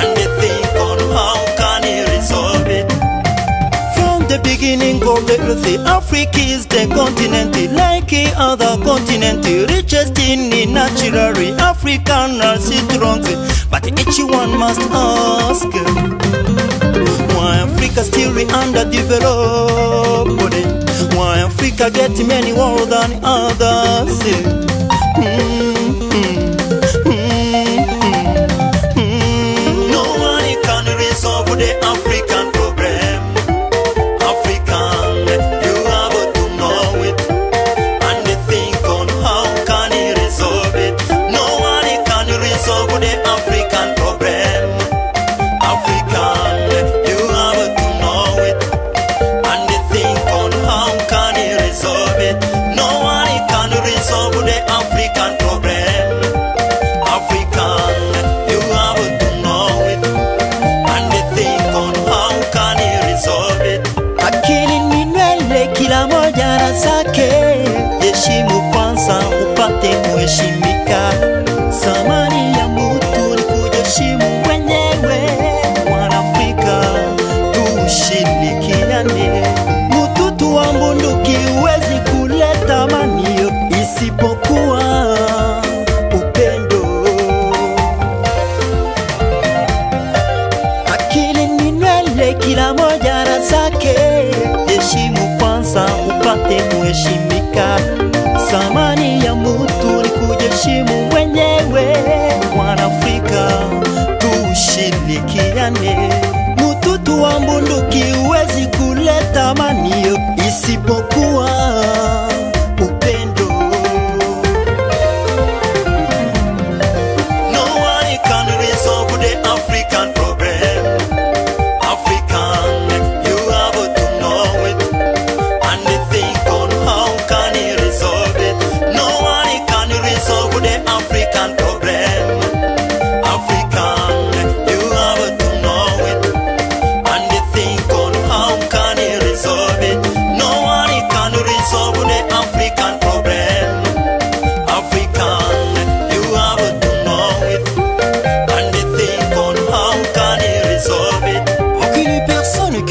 and they think on how can he resolve it. From the beginning of the earth, Africa is the continent, like other continent, richest in the natural, African are strong, but each one must ask. Why Africa still underdeveloped? Why Africa get many more than others? Mm. kila moja na zake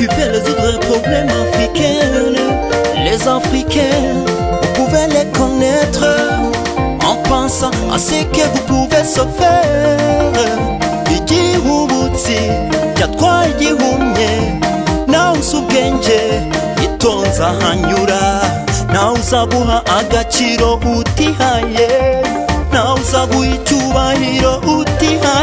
occupés résoudre les problèmes africains. Les Africains, vous pouvez les connaître en pensant à ce que vous pouvez se faire. Igi ubutsi yatwayihumye nawuze ubwenge itonze ahanyura nawe uzaguha agaciro utihaye nawe uzaguha icyubahiro utihaye